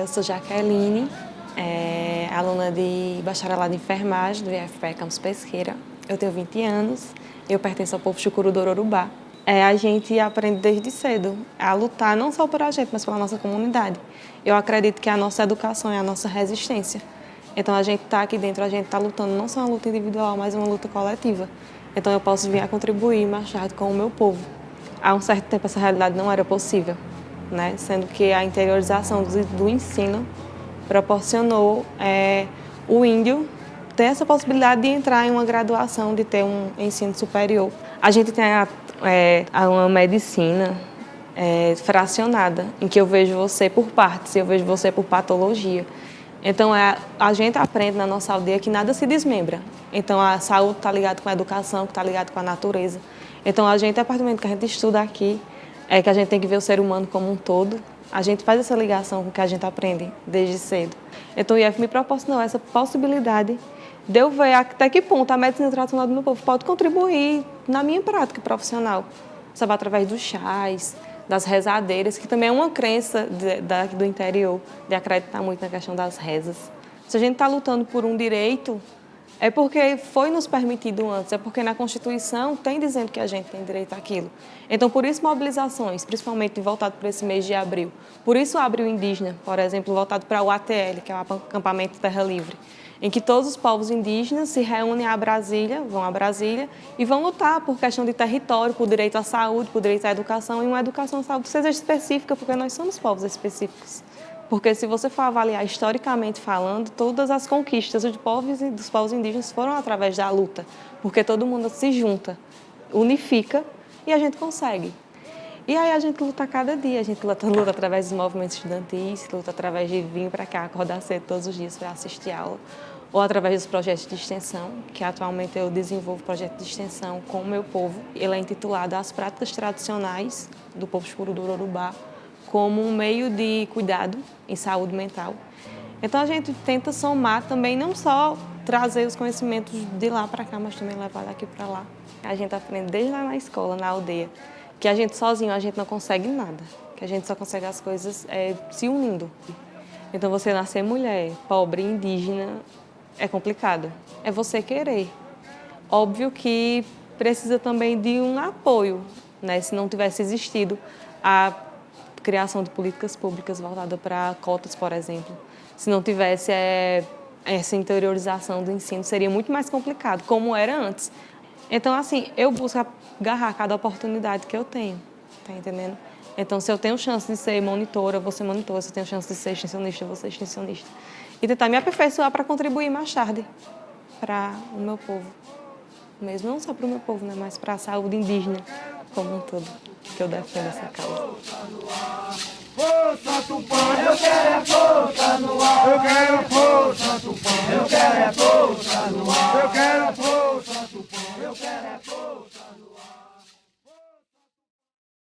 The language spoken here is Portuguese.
eu sou Jaqueline, é, aluna de bacharelado em enfermagem do IFPE Campus Pesqueira. Eu tenho 20 anos, eu pertenço ao povo chucuru do Ororubá. É, a gente aprende desde cedo a lutar não só por a gente, mas pela nossa comunidade. Eu acredito que a nossa educação é a nossa resistência. Então a gente está aqui dentro, a gente está lutando não só uma luta individual, mas uma luta coletiva. Então eu posso vir a contribuir e marchar com o meu povo. Há um certo tempo essa realidade não era possível, né? sendo que a interiorização do, do ensino proporcionou é, o índio ter essa possibilidade de entrar em uma graduação, de ter um ensino superior. A gente tem a, é, uma medicina é, fracionada, em que eu vejo você por partes, eu vejo você por patologia. Então, é, a gente aprende na nossa aldeia que nada se desmembra. Então, a saúde está ligada com a educação, que está ligada com a natureza. Então, a gente, a partir do momento que a gente estuda aqui, é que a gente tem que ver o ser humano como um todo. A gente faz essa ligação com o que a gente aprende desde cedo. Então, o IF me proporcionou essa possibilidade de eu ver até que ponto a medicina tradicional do meu povo pode contribuir na minha prática profissional. Sabe, através dos chás, das rezadeiras, que também é uma crença de, da, do interior, de acreditar muito na questão das rezas. Se a gente está lutando por um direito, é porque foi nos permitido antes, é porque na Constituição tem dizendo que a gente tem direito àquilo. Então, por isso, mobilizações, principalmente voltado para esse mês de abril. Por isso, abril indígena, por exemplo, voltado para o ATL, que é o Acampamento Terra Livre em que todos os povos indígenas se reúnem a Brasília, vão a Brasília e vão lutar por questão de território, por direito à saúde, por direito à educação e uma educação à saúde seja específica, porque nós somos povos específicos. Porque se você for avaliar historicamente falando, todas as conquistas dos povos, dos povos indígenas foram através da luta, porque todo mundo se junta, unifica e a gente consegue. E aí a gente luta cada dia, a gente luta, luta através dos movimentos estudantis, luta através de vir para cá, acordar cedo todos os dias para assistir aula, ou através dos projetos de extensão, que atualmente eu desenvolvo projeto de extensão com o meu povo. Ele é intitulado As Práticas Tradicionais do Povo Escuro do Urubá, como um meio de cuidado em saúde mental. Então a gente tenta somar também, não só trazer os conhecimentos de lá para cá, mas também levar daqui para lá. A gente aprende desde lá na escola, na aldeia, que a gente sozinho a gente não consegue nada, que a gente só consegue as coisas é, se unindo. Então você nascer mulher, pobre, indígena, é complicado. É você querer. Óbvio que precisa também de um apoio, né? Se não tivesse existido a criação de políticas públicas voltada para cotas, por exemplo. Se não tivesse é, essa interiorização do ensino, seria muito mais complicado, como era antes. Então, assim, eu busco agarrar cada oportunidade que eu tenho, tá entendendo? Então, se eu tenho chance de ser monitora, eu vou ser monitora. Se eu tenho chance de ser extensionista, eu vou ser extensionista. E tentar me aperfeiçoar para contribuir mais tarde para o meu povo. Mesmo não só para o meu povo, né, mas para a saúde indígena como um todo, que eu defendo essa causa. Força Tupã, eu quero é força no ar. Eu quero é força Tupã, eu quero é força no ar. Eu quero é força Tupã, eu quero é força no ar.